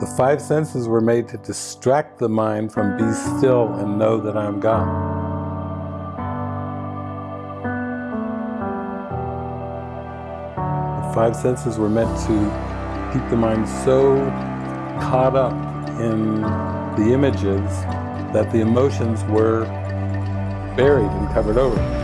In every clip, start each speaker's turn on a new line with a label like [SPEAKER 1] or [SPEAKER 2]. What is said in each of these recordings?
[SPEAKER 1] The five senses were made to distract the mind from be still and know that I'm God. The five senses were meant to keep the mind so caught up in the images that the emotions were buried and covered over.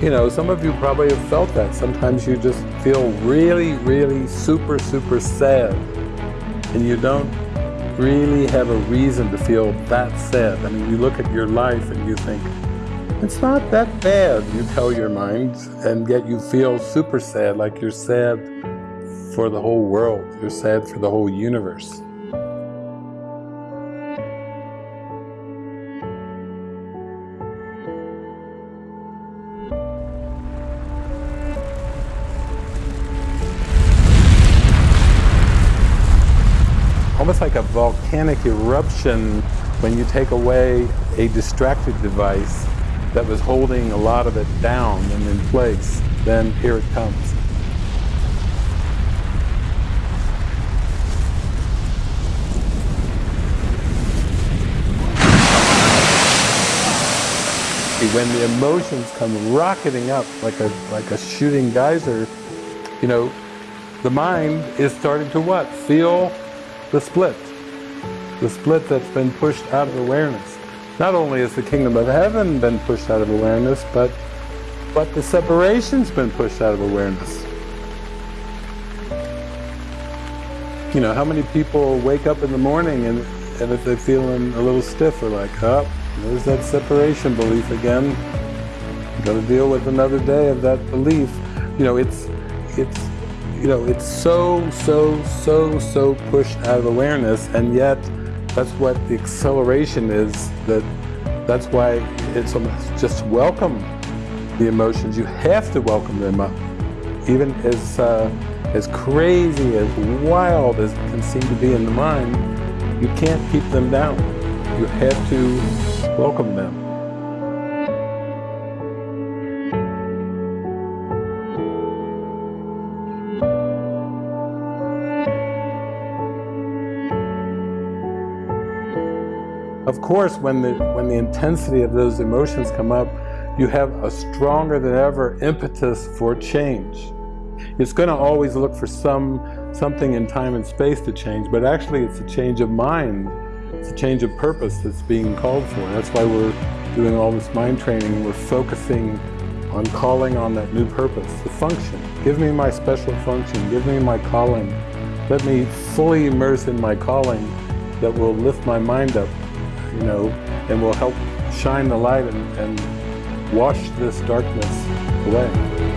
[SPEAKER 1] You know, some of you probably have felt that. Sometimes you just feel really, really super, super sad. And you don't really have a reason to feel that sad. I mean, you look at your life and you think, it's not that bad, you tell your mind, and yet you feel super sad, like you're sad for the whole world. You're sad for the whole universe. Almost like a volcanic eruption when you take away a distracted device that was holding a lot of it down and in place, then here it comes. When the emotions come rocketing up like a, like a shooting geyser, you know, the mind is starting to what? Feel the split. The split that's been pushed out of awareness. Not only has the kingdom of heaven been pushed out of awareness, but, but the separation's been pushed out of awareness. You know, how many people wake up in the morning and, and if they're feeling a little stiff, are like, oh, there's that separation belief again. Got to deal with another day of that belief. You know, it's, it's, you know, it's so, so, so, so pushed out of awareness, and yet that's what the acceleration is, that that's why it's almost just welcome the emotions. You have to welcome them up. Even as, uh, as crazy, as wild as it can seem to be in the mind, you can't keep them down. You have to welcome them. Of course, when the, when the intensity of those emotions come up, you have a stronger than ever impetus for change. It's going to always look for some something in time and space to change, but actually it's a change of mind. It's a change of purpose that's being called for. That's why we're doing all this mind training. We're focusing on calling on that new purpose, the function. Give me my special function. Give me my calling. Let me fully immerse in my calling that will lift my mind up you know, and will help shine the light and, and wash this darkness away.